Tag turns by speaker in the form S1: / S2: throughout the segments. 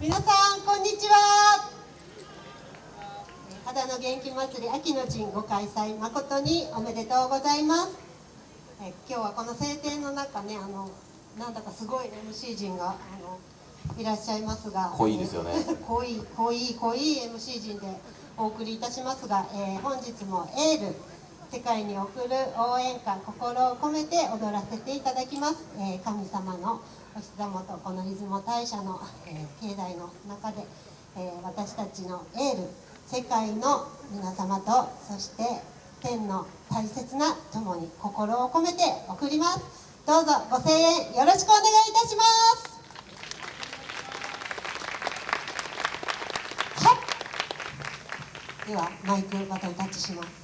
S1: 皆さんこんにちは。肌の元気祭り秋の陣ご開催誠におめでとうございます。え今日はこの晴天の中ねあのなんだかすごい MC 陣があのいらっしゃいますが。
S2: 濃いですよね。
S1: 濃い濃い濃い MC 陣でお送りいたしますが、えー、本日もエール世界に送る応援歌心を込めて踊らせていただきます、えー、神様のお膝元この出雲大社の、えー、境内の中で、えー、私たちのエール世界の皆様とそして天の大切な友に心を込めて送ります。どうぞご声援よろしくお願いいたします。ではマイクバトンタッチします。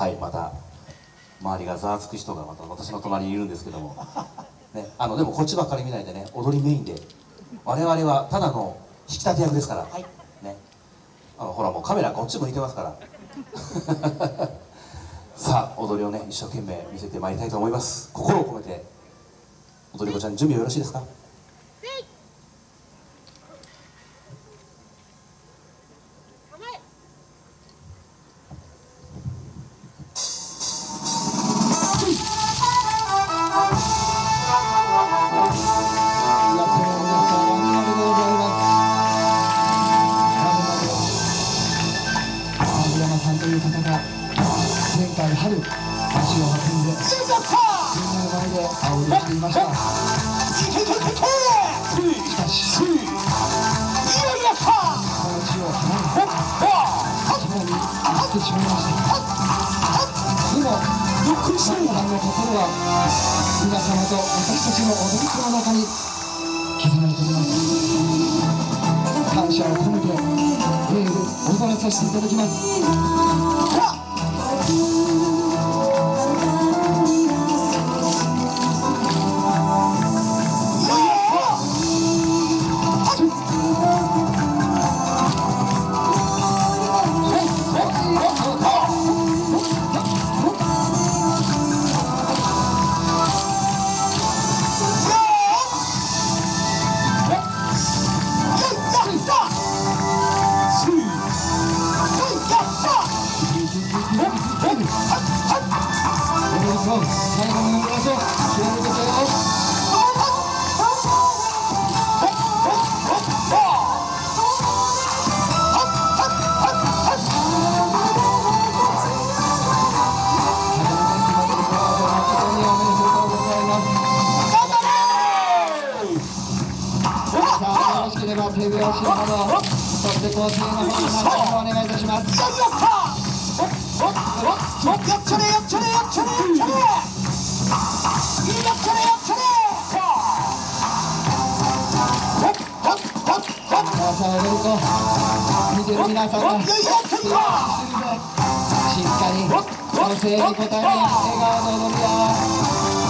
S2: はいまた周りがざわつく人がまた私の隣にいるんですけども、ね、あのでもこっちばっかり見ないでね踊りメインで。我々はただの引き立て役ですから、
S1: はい、
S2: ね、あのほらもうカメラこっち向いてますから。さあ踊りをね一生懸命見せてまいりたいと思います。心を込めて踊り子ちゃん準備はよろしいですか？
S3: 山さんという方が前回春足を運んでみんなの前で青りしていました。しかしこの地を離れさらに行ってしまいましたでも神さんの心は皆様と私たちの踊り子の中に刻まれております感謝させていただきます。手拍子など、そして甲子園の方にお願いいたします。こ見てる皆様しっかり女性に応え笑顔の
S2: 涙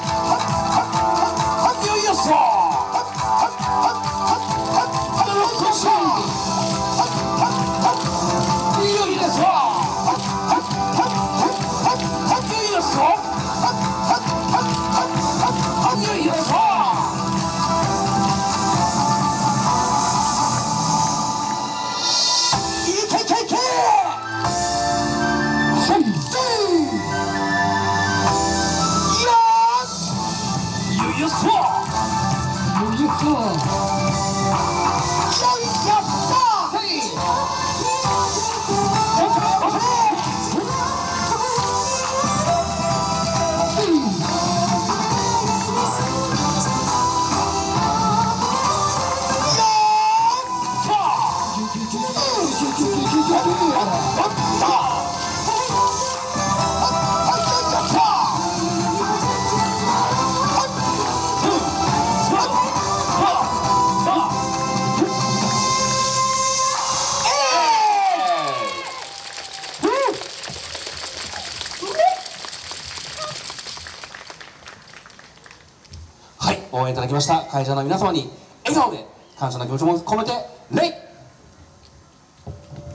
S2: 応援いただきました。会場の皆様に笑顔で感謝の気持ちも込めて礼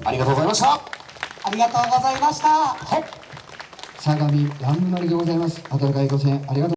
S2: ありがとうございました。
S4: ありがとうございました。
S3: 相模ランマリでございます。温かいご声援ありがとう